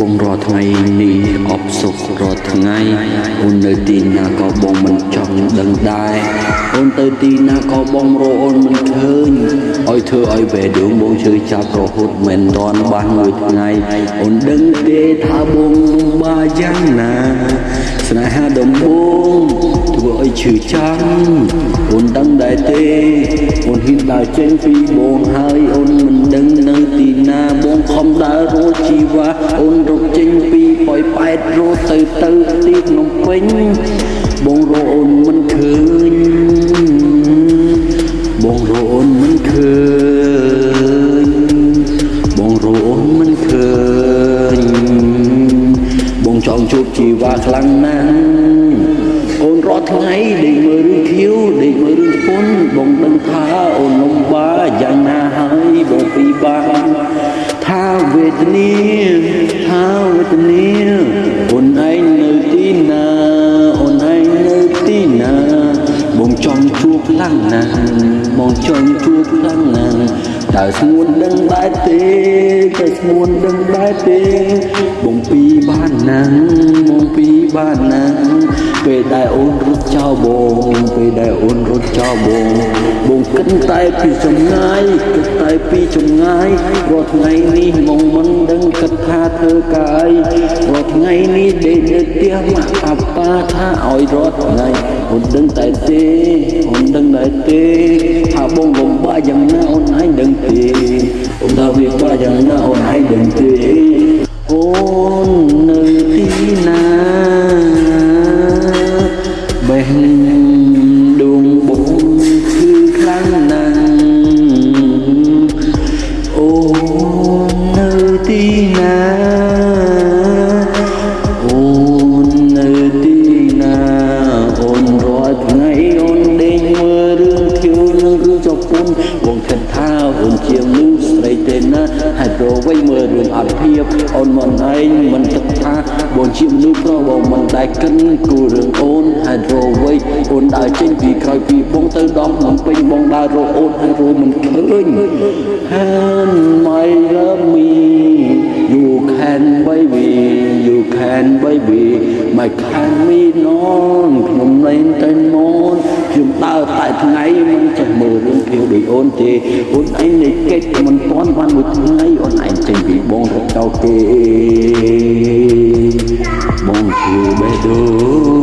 បងរាល់ថ្ងៃនេះអបសុខរាល់ថ្ងៃអូននៅទីណាក៏បងមិនចង់ដឹងដែរអូនទៅទីណាក៏បងរកអូនមិនឃើញឲ្យធ្វើឲ្យវេដងបងជឿចាប់រហូតមិនរាន់បានមួយថ្ងៃអូនដឹងទេថាបងលំបាកយ៉ាងណាស្នេហាដំបងធ្វើឲ្យឈឺចាំអូនដឹងដែរទេអូនហ៊ានដើរចេញពីបងហើយអូនមិនដឹងនៅទីណាប ងខំដើររកជីវ៉ាអូនរកចេញពីប៉ោយប៉ែតរកទៅទៅទីភ្នំពេញបងរកអូនមិនឃើញបងរកអូនមិនឃើញបងរកអូនមិនឃើញបងចង់ជួបជីវ៉ាខ្លាំងណាស់អូនរាល់ថ្ងៃដេកមើលរឿងខៀវដេកមើលរឿងពុនបងដឹងថាអូនលំបាកយ៉ាងណា ទនាថាវេទនាអូនឯងនៅទីណាអូនឯងនៅទីណាបងចង់ជួបខ្លាំងណាស់បងចង់ជួបខ្លាំងណាស់តើស្ងួនដឹងដែរទេតើស្ងួនដឹងដែរទេបងពីបានណាស់បងពីបានណាស់ពេលដែលអូនរត់ចោលបងពេលដែលអូនរត់ចោលបងបង គិតតែពីចម្ងាយគិតតែពីចម្ងាយរាល់ថ្ងៃនេះមកមិនដឹងគិតថាធ្វើកាយរាល់ថ្ងៃនេះដេកនៅផ្ទះម៉ាក់ប៉ាប៉ាថាឲ្យរាល់ថ្ងៃអូនដឹងតែទេអូនដឹងតែទេថាបងលំបាកយ៉ាងណាអូនឯងដឹងទេអូនថាវាបាក់យ៉ាងណាអូនឯងដឹងទេអូ អូននៅទីណាអូននៅទីណាអូនរាល់ថ្ងៃអូនដេកមើលរឿងធៀវនឹងរឿងចពុនបងគិតថាអូនជាមនុស្សស្រីទេណាហើយប្រវៃមើលរឿងអត់ភាពអូនមិនឯងមិនគិតថាបងជាមនុស្សប្រុសបងមិនដែលកិនគូរឿងអូនហើយប្រវៃអូនដើរចេញពីក្រោយពីបងទៅដល់ភ្នំពេញបងដើររកអូនហើយរមិនឃើញ And my can baby my can me non ខ្ញុំលែងតែមនខ្ញុំដើរតែថ្ងៃមិនចេះមើលរឿងភៀវដូចអូនទេអូនឯងនៃកិច្ចមិនទាន់បានមួយថ្ងៃអូនឯងចេញពីបងរកចោលគេបងជឿបេះដូងបងជឿបេះដូង